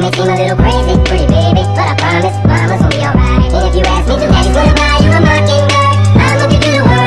It may seem a little crazy,